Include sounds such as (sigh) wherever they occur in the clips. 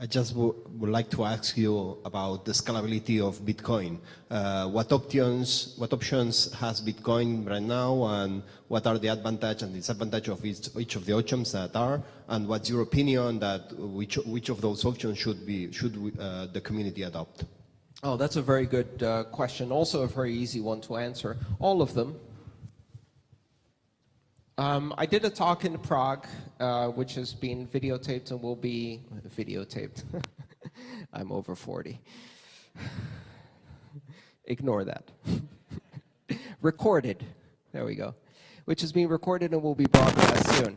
I just would like to ask you about the scalability of Bitcoin. Uh, what options what options has Bitcoin right now, and what are the advantage and disadvantage of each, each of the options that are, and what's your opinion that which which of those options should be should we, uh, the community adopt? Oh, that's a very good uh, question. Also a very easy one to answer. All of them. Um, I did a talk in Prague, uh, which has been videotaped and will be videotaped. (laughs) I'm over 40. (sighs) Ignore that. (laughs) recorded. There we go. Which is being recorded and will be broadcast soon.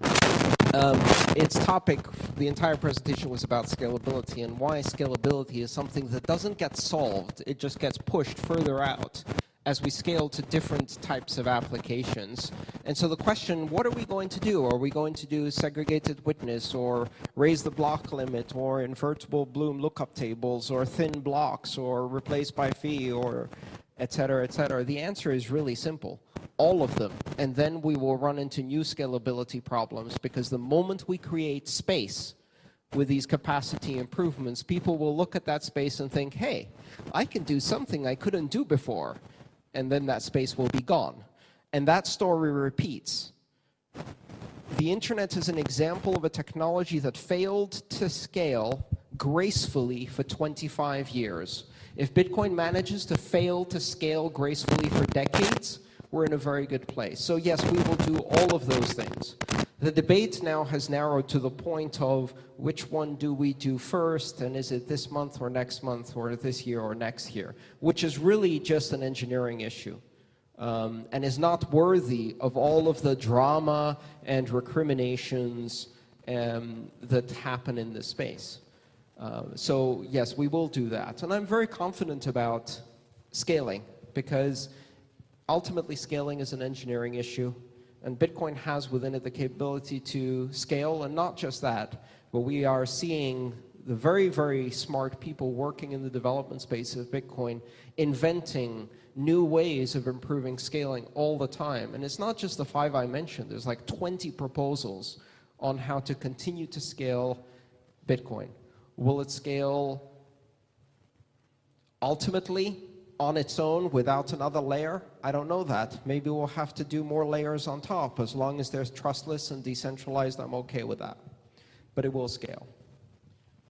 Um, its topic, the entire presentation was about scalability and why scalability is something that doesn't get solved, it just gets pushed further out as we scale to different types of applications. And so the question, what are we going to do? Are we going to do segregated witness or raise the block limit or invertible Bloom lookup tables or thin blocks or replace by fee or et cetera, et cetera? The answer is really simple all of them, and then we will run into new scalability problems because the moment we create space with these capacity improvements, people will look at that space and think, hey, I can do something I couldn't do before, and then that space will be gone. And that story repeats. The internet is an example of a technology that failed to scale gracefully for 25 years. If Bitcoin manages to fail to scale gracefully for decades, we're in a very good place. So yes, we will do all of those things. The debate now has narrowed to the point of which one do we do first, and is it this month or next month or this year or next year, which is really just an engineering issue. Um, and is not worthy of all of the drama and recriminations um, that happen in this space. Uh, so yes, we will do that. And I'm very confident about scaling because ultimately scaling is an engineering issue and Bitcoin has within it the capability to scale and not just that, but we are seeing the very, very smart people working in the development space of Bitcoin inventing new ways of improving scaling all the time. And it's not just the five I mentioned, there's like 20 proposals on how to continue to scale Bitcoin. Will it scale ultimately on its own without another layer? I don't know that. Maybe we'll have to do more layers on top. As long as they're trustless and decentralized, I'm okay with that. But it will scale.